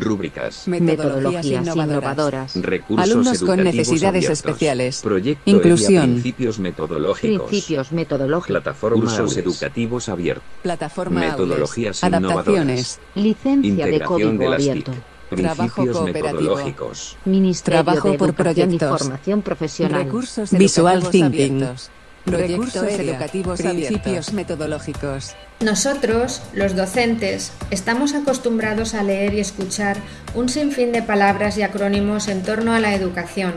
Rúbricas. Metodologías innovadoras. Recursos Alumnos con educativos necesidades abiertos. especiales. Proyecto Inclusión. Principios metodológicos. Principios metodológicos. Plataforma Cursos Aules. educativos abiertos. Plataforma Metodologías Aules. Adaptaciones. Licencia de código de las abierto. TIC. Trabajo metodológicos. Ministerio Trabajo de por Educación y proyectos. Formación Profesional. Recursos Visual thinking. abiertos. Recursos Proyecto ERIA. educativos Principios abiertos. metodológicos. Nosotros, los docentes, estamos acostumbrados a leer y escuchar un sinfín de palabras y acrónimos en torno a la educación,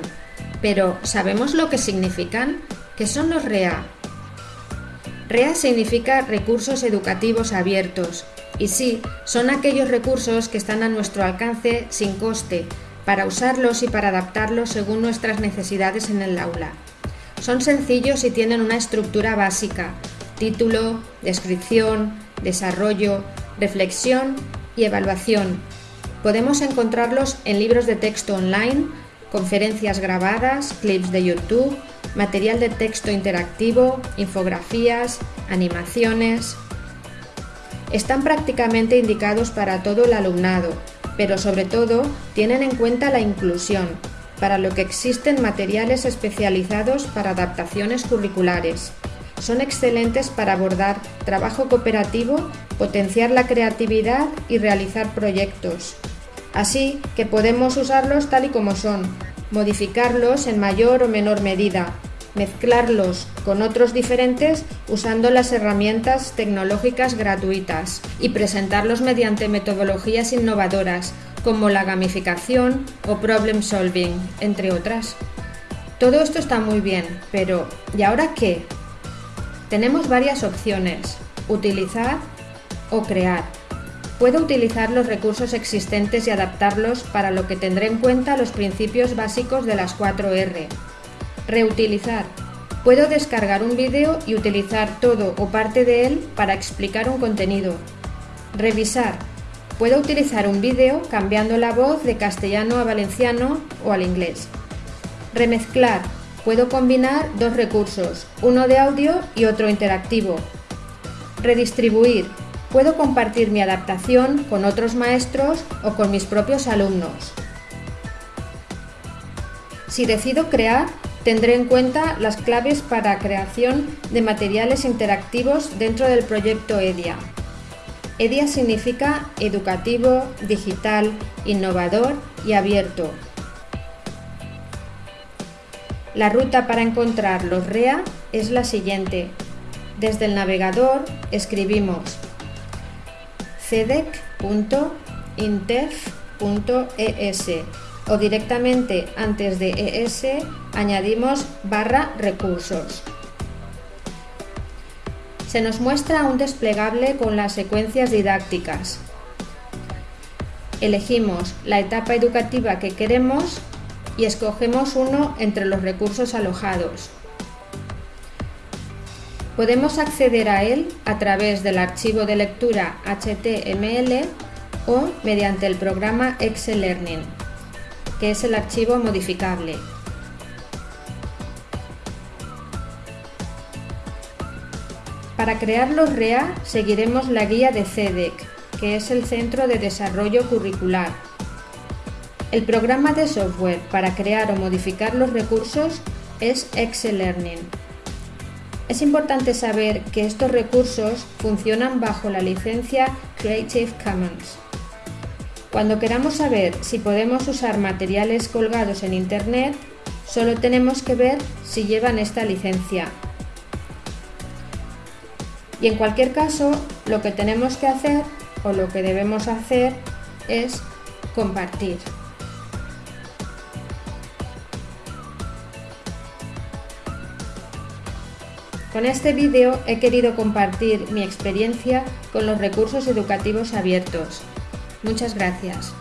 pero ¿sabemos lo que significan? ¿Qué son los REA? REA significa Recursos Educativos Abiertos, y sí, son aquellos recursos que están a nuestro alcance sin coste, para usarlos y para adaptarlos según nuestras necesidades en el aula. Son sencillos y tienen una estructura básica, título, descripción, desarrollo, reflexión y evaluación. Podemos encontrarlos en libros de texto online, conferencias grabadas, clips de YouTube, material de texto interactivo, infografías, animaciones. Están prácticamente indicados para todo el alumnado, pero sobre todo tienen en cuenta la inclusión, para lo que existen materiales especializados para adaptaciones curriculares. Son excelentes para abordar trabajo cooperativo, potenciar la creatividad y realizar proyectos. Así que podemos usarlos tal y como son, modificarlos en mayor o menor medida, mezclarlos con otros diferentes usando las herramientas tecnológicas gratuitas y presentarlos mediante metodologías innovadoras como la gamificación o problem solving, entre otras. Todo esto está muy bien, pero ¿y ahora qué? Tenemos varias opciones, utilizar o crear. Puedo utilizar los recursos existentes y adaptarlos para lo que tendré en cuenta los principios básicos de las 4R. Reutilizar. Puedo descargar un vídeo y utilizar todo o parte de él para explicar un contenido. Revisar. Puedo utilizar un vídeo cambiando la voz de castellano a valenciano o al inglés. Remezclar. Puedo combinar dos recursos, uno de audio y otro interactivo. Redistribuir. Puedo compartir mi adaptación con otros maestros o con mis propios alumnos. Si decido crear, tendré en cuenta las claves para creación de materiales interactivos dentro del proyecto EDIA. EDIA significa educativo, digital, innovador y abierto. La ruta para encontrar los REA es la siguiente. Desde el navegador escribimos cedec.intef.es o directamente antes de ES añadimos barra recursos. Se nos muestra un desplegable con las secuencias didácticas. Elegimos la etapa educativa que queremos y escogemos uno entre los recursos alojados. Podemos acceder a él a través del archivo de lectura HTML o mediante el programa Excel Learning, que es el archivo modificable. Para crear los REA seguiremos la guía de CEDEC, que es el Centro de Desarrollo Curricular. El programa de software para crear o modificar los recursos es Excel Learning. Es importante saber que estos recursos funcionan bajo la licencia Creative Commons. Cuando queramos saber si podemos usar materiales colgados en Internet, solo tenemos que ver si llevan esta licencia. Y en cualquier caso, lo que tenemos que hacer o lo que debemos hacer es compartir. Con este vídeo he querido compartir mi experiencia con los recursos educativos abiertos. Muchas gracias.